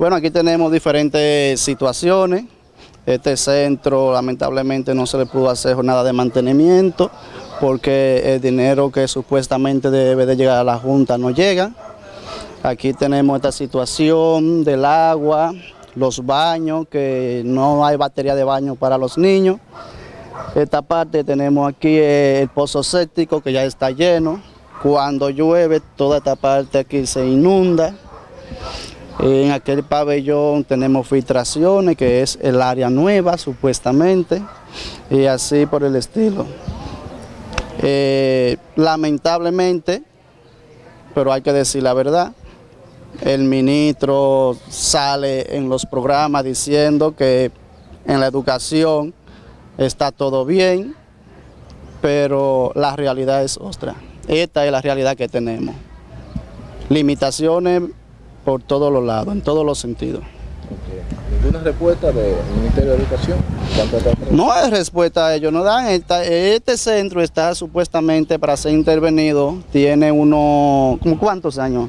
Bueno, aquí tenemos diferentes situaciones. Este centro lamentablemente no se le pudo hacer nada de mantenimiento porque el dinero que supuestamente debe de llegar a la Junta no llega. Aquí tenemos esta situación del agua, los baños, que no hay batería de baño para los niños. Esta parte tenemos aquí el pozo séptico que ya está lleno. Cuando llueve, toda esta parte aquí se inunda. En aquel pabellón tenemos filtraciones, que es el área nueva supuestamente, y así por el estilo. Eh, lamentablemente, pero hay que decir la verdad, el ministro sale en los programas diciendo que en la educación está todo bien, pero la realidad es otra. Esta es la realidad que tenemos. Limitaciones por todos los lados, en todos los sentidos. ¿Ninguna respuesta del Ministerio de Educación? No hay respuesta, ellos no dan. este centro está supuestamente para ser intervenido, tiene uno, ¿cuántos años?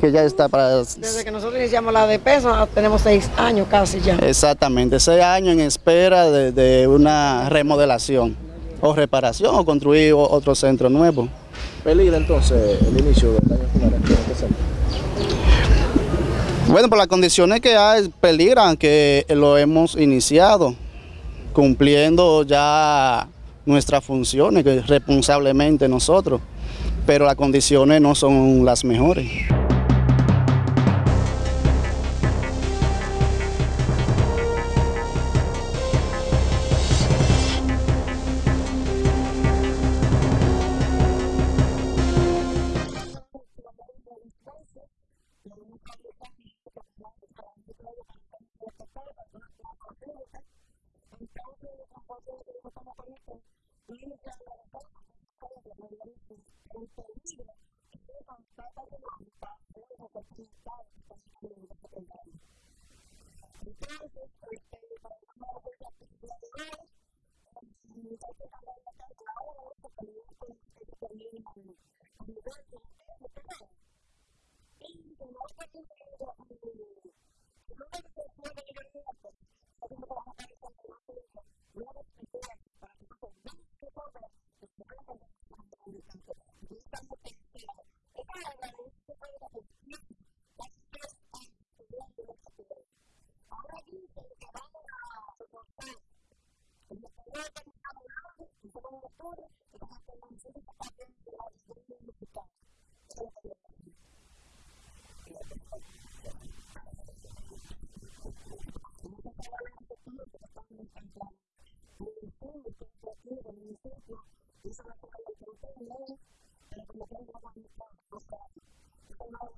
Que ya está para... Desde que nosotros iniciamos la de peso, tenemos seis años casi ya. Exactamente, seis años en espera de, de una remodelación o reparación o construir otro centro nuevo. ¿Peligra entonces el inicio del año escolar en este centro? Bueno, por las condiciones que hay, peligran que lo hemos iniciado, cumpliendo ya nuestras funciones responsablemente nosotros, pero las condiciones no son las mejores. dilakukan. Engkau yang membuatnya dari pertama kali itu. Ini yang mereka akan dengan itu. Dan sehingga ini mengatakan bahwa kita ini dapat cinta kita sendiri untuk berkembang. Itu seperti bagaimana kita tinggal tapi kalau kita tahu itu bisa melakukan yang penting dan kemudian melakukan yang kita mau